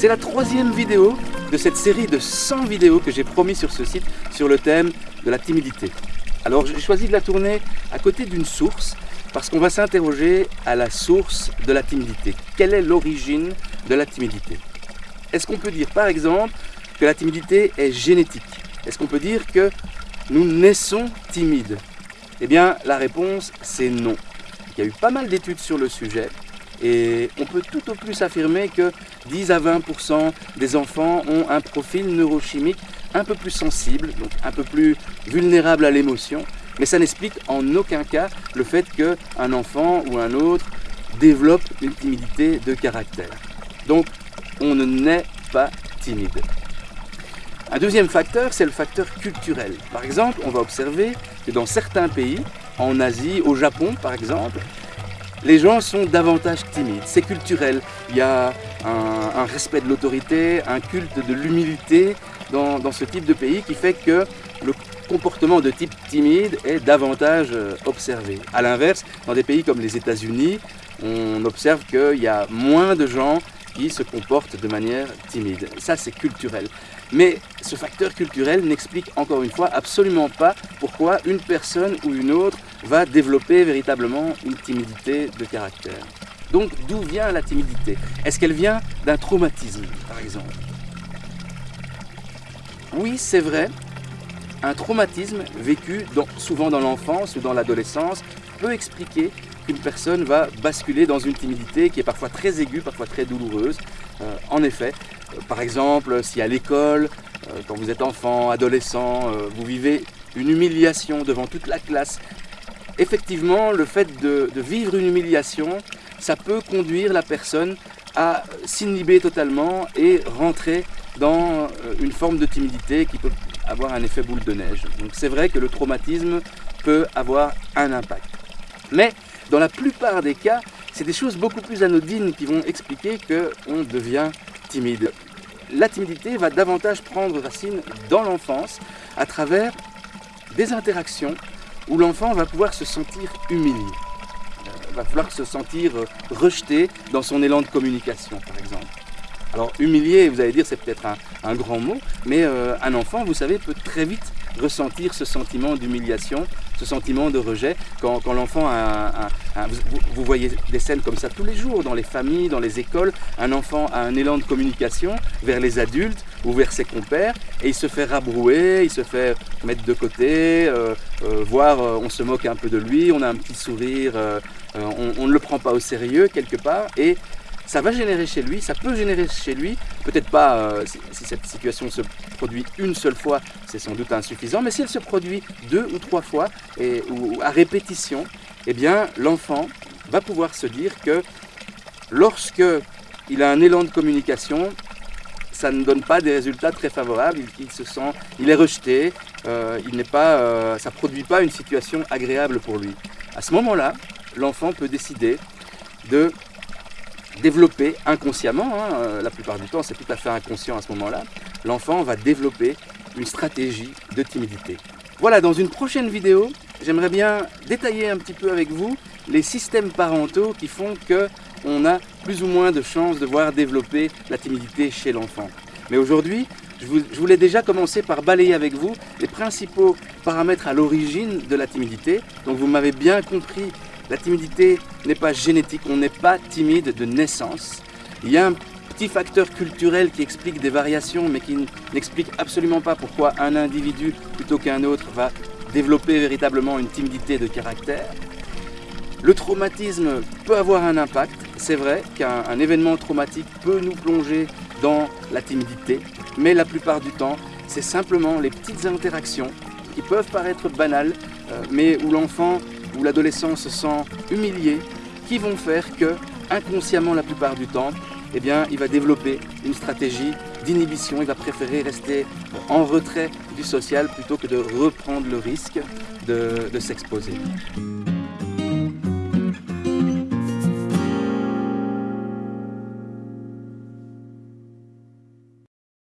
C'est la troisième vidéo de cette série de 100 vidéos que j'ai promis sur ce site sur le thème de la timidité. Alors j'ai choisi de la tourner à côté d'une source parce qu'on va s'interroger à la source de la timidité. Quelle est l'origine de la timidité? Est-ce qu'on peut dire par exemple que la timidité est génétique? Est-ce qu'on peut dire que nous naissons timides? Eh bien la réponse c'est non. Il y a eu pas mal d'études sur le sujet et on peut tout au plus affirmer que 10 à 20% des enfants ont un profil neurochimique un peu plus sensible, donc un peu plus vulnérable à l'émotion, mais ça n'explique en aucun cas le fait qu'un enfant ou un autre développe une timidité de caractère. Donc on ne naît pas timide. Un deuxième facteur, c'est le facteur culturel. Par exemple, on va observer que dans certains pays, en Asie, au Japon par exemple, les gens sont davantage timides. C'est culturel. Il y a un, respect de l'autorité, un culte de l'humilité dans, ce type de pays qui fait que le comportement de type timide est davantage euh, observé. A l'inverse, dans des pays comme les États-Unis, on observe qu'il y a moins de gens qui se comportent de manière timide. Ça, c'est culturel. Mais ce facteur culturel n'explique encore une fois absolument pas pourquoi une personne ou une autre va développer véritablement une timidité de caractère. Donc d'où vient la timidité? Est-ce qu'elle vient d'un traumatisme par exemple? Oui, c'est vrai, un traumatisme vécu souvent dans l'enfance ou dans l'adolescence peut expliquer qu'une personne va basculer dans une timidité qui est parfois très aiguë, parfois très douloureuse. Euh, en effet, par exemple, si à l'école, euh, quand vous êtes enfant, adolescent, vous vivez une humiliation devant toute la classe, effectivement, le fait de, vivre une humiliation, ça peut conduire la personne à s'inhiber totalement et rentrer dans une forme de timidité qui peut avoir un effet boule de neige. Donc c'est vrai que le traumatisme peut avoir un impact. Mais dans la plupart des cas, c'est des choses beaucoup plus anodines qui vont expliquer qu'on devient timide. La timidité va davantage prendre racine dans l'enfance à travers des interactions où l'enfant va pouvoir se sentir humilié, euh, va pouvoir se sentir rejeté dans son élan de communication par exemple. Alors humilié, vous allez dire c'est peut-être un, grand mot, mais euh, un enfant, vous savez, peut très vite ressentir ce sentiment d'humiliation, ce sentiment de rejet. Quand, l'enfant a, un, vous, voyez des scènes comme ça tous les jours, dans les familles, dans les écoles, un enfant a un élan de communication vers les adultes ou vers ses compères, et il se fait rabrouer, il se fait mettre de côté, euh, euh, voire on se moque un peu de lui, on a un petit sourire, on, ne le prend pas au sérieux quelque part, et ça va générer chez lui, ça peut générer chez lui, peut-être pas euh, si, cette situation se produit une seule fois, c'est sans doute insuffisant, mais si elle se produit deux ou trois fois et, ou à répétition, eh bien l'enfant va pouvoir se dire que lorsque il a un élan de communication, ça ne donne pas des résultats très favorables, il, se sent, il est rejeté, euh, il n'est pas, euh, ça produit pas une situation agréable pour lui. À ce moment-là, l'enfant peut décider de développer inconsciemment, hein, euh, la plupart du temps c'est tout à fait inconscient à ce moment-là, l'enfant va développer une stratégie de timidité. Voilà, dans une prochaine vidéo, j'aimerais bien détailler un petit peu avec vous les systèmes parentaux qui font qu'on a plus ou moins de chances de voir développer la timidité chez l'enfant. Mais aujourd'hui, je voulais déjà commencer par balayer avec vous les principaux paramètres à l'origine de la timidité. Donc vous m'avez bien compris la timidité n'est pas génétique, on n'est pas timide de naissance. Il y a un petit facteur culturel qui explique des variations, mais qui n'explique absolument pas pourquoi un individu, plutôt qu'un autre, va développer véritablement une timidité de caractère. Le traumatisme peut avoir un impact, c'est vrai qu'un événement traumatique peut nous plonger dans la timidité, mais la plupart du temps, c'est simplement les petites interactions qui peuvent paraître banales, euh, mais où l'enfant où l'adolescent se sent humilié, qui vont faire que, inconsciemment la plupart du temps, eh il va développer une stratégie d'inhibition, il va préférer rester en retrait du social plutôt que de reprendre le risque de s'exposer.